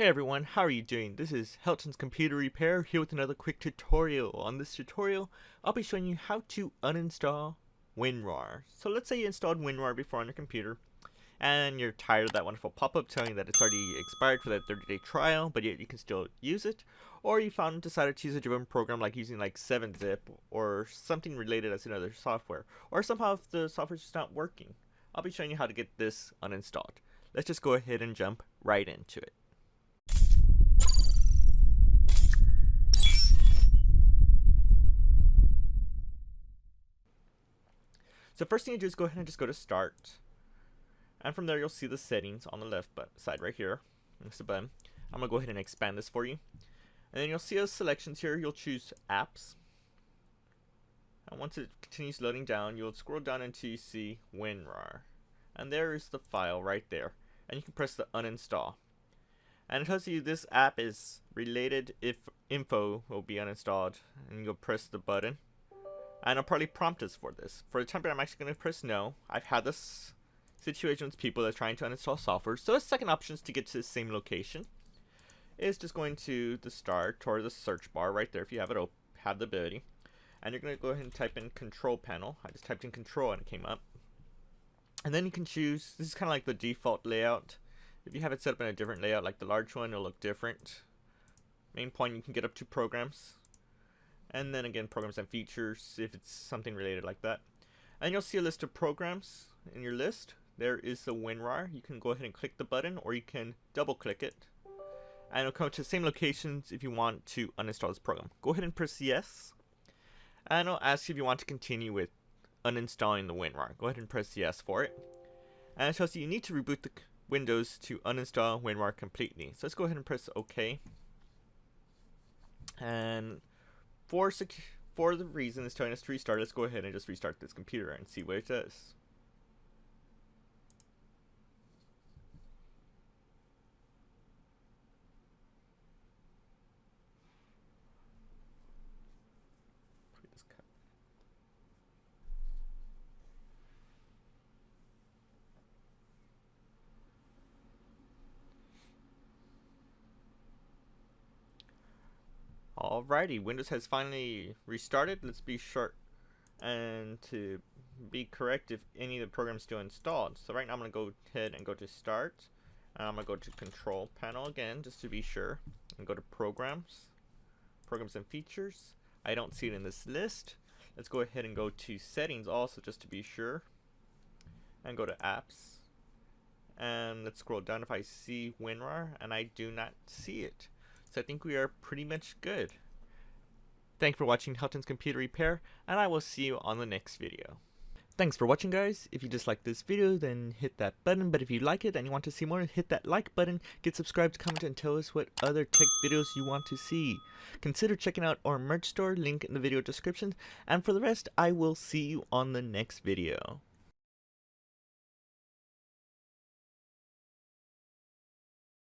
Hey everyone, how are you doing? This is Helton's Computer Repair here with another quick tutorial. On this tutorial, I'll be showing you how to uninstall WinRAR. So let's say you installed WinRAR before on your computer and you're tired of that wonderful pop-up telling you that it's already expired for that 30-day trial, but yet you can still use it. Or you found decided to use a different program like using like 7-zip or something related as another software. Or somehow if the software's just not working. I'll be showing you how to get this uninstalled. Let's just go ahead and jump right into it. So first thing you do is go ahead and just go to start. And from there you'll see the settings on the left side right here. Next to button. I'm going to go ahead and expand this for you. And then you'll see those selections here. You'll choose apps. And once it continues loading down, you'll scroll down until you see WinRAR. And there is the file right there. And you can press the uninstall. And it tells you this app is related if info will be uninstalled. And you'll press the button and it'll probably prompt us for this. For the being, I'm actually going to press no. I've had this situation with people that are trying to uninstall software. So the second option is to get to the same location. Is just going to the start or the search bar right there if you have it have the ability. And you're going to go ahead and type in control panel. I just typed in control and it came up. And then you can choose, this is kind of like the default layout. If you have it set up in a different layout like the large one, it'll look different. Main point, you can get up to programs and then again programs and features if it's something related like that. And you'll see a list of programs in your list. There is the WinRAR. You can go ahead and click the button or you can double click it. And it'll come to the same locations if you want to uninstall this program. Go ahead and press yes. And it'll ask you if you want to continue with uninstalling the WinRAR. Go ahead and press yes for it. And it tells you you need to reboot the Windows to uninstall WinRAR completely. So let's go ahead and press OK and for for the reason it's telling us to restart, let's go ahead and just restart this computer and see what it does. Alrighty, Windows has finally restarted. Let's be sure and to be correct if any of the programs still installed. So right now I'm going to go ahead and go to Start. And I'm going to go to Control Panel again just to be sure. And go to Programs, Programs and Features. I don't see it in this list. Let's go ahead and go to Settings also just to be sure. And go to Apps. And let's scroll down if I see WinRAR and I do not see it. So I think we are pretty much good. Thanks for watching Helton's Computer Repair, and I will see you on the next video. Thanks for watching guys. If you just like this video, then hit that button. But if you like it and you want to see more, hit that like button, get subscribed, comment, and tell us what other tech videos you want to see. Consider checking out our merch store, link in the video description. And for the rest, I will see you on the next video.